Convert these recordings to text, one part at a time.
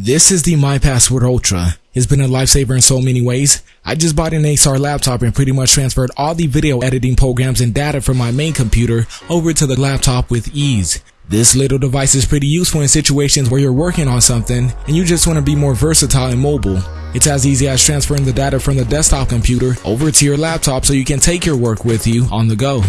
This is the My Passport Ultra. It's been a lifesaver in so many ways. I just bought an Acer laptop and pretty much transferred all the video editing programs and data from my main computer over to the laptop with ease. This little device is pretty useful in situations where you're working on something and you just want to be more versatile and mobile. It's as easy as transferring the data from the desktop computer over to your laptop so you can take your work with you on the go.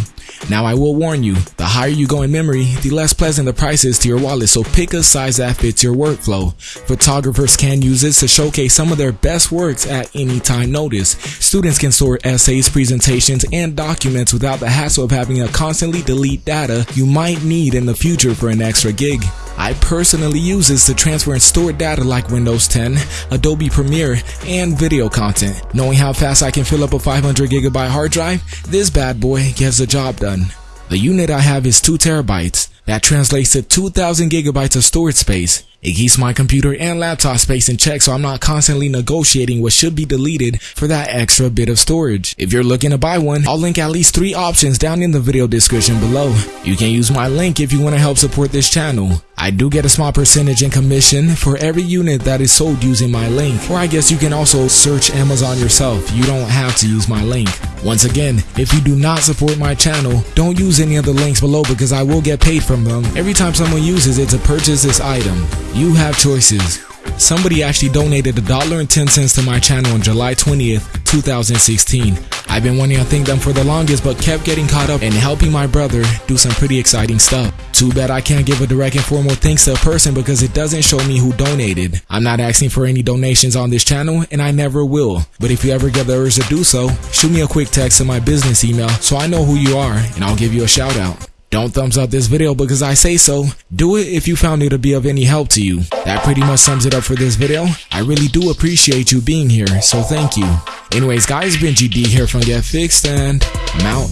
Now I will warn you, the higher you go in memory, the less pleasant the price is to your wallet, so pick a size that fits your workflow. Photographers can use this to showcase some of their best works at any time notice. Students can store essays, presentations, and documents without the hassle of having to constantly delete data you might need in the future for an extra gig. I personally use this to transfer and store data like Windows 10, Adobe Premiere, and video content. Knowing how fast I can fill up a 500 gigabyte hard drive, this bad boy gets the job done. The unit I have is 2 terabytes. That translates to 2000 gigabytes of storage space. It keeps my computer and laptop space in check so I'm not constantly negotiating what should be deleted for that extra bit of storage. If you're looking to buy one, I'll link at least three options down in the video description below. You can use my link if you want to help support this channel. I do get a small percentage in commission for every unit that is sold using my link. Or I guess you can also search Amazon yourself. You don't have to use my link. Once again, if you do not support my channel, don't use any of the links below because I will get paid from them every time someone uses it to purchase this item. You have choices. Somebody actually donated a dollar and ten cents to my channel on July 20th, 2016. I've been wanting to thank them for the longest but kept getting caught up in helping my brother do some pretty exciting stuff. Too bad I can't give a direct and formal thanks to a person because it doesn't show me who donated. I'm not asking for any donations on this channel and I never will. But if you ever get the urge to do so, shoot me a quick text to my business email so I know who you are and I'll give you a shout out. Don't thumbs up this video because I say so. Do it if you found it to be of any help to you. That pretty much sums it up for this video. I really do appreciate you being here, so thank you. Anyways guys, been GD here from Get Fixed and I'm out.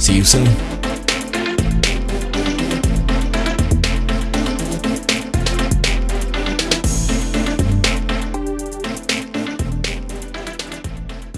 See you soon.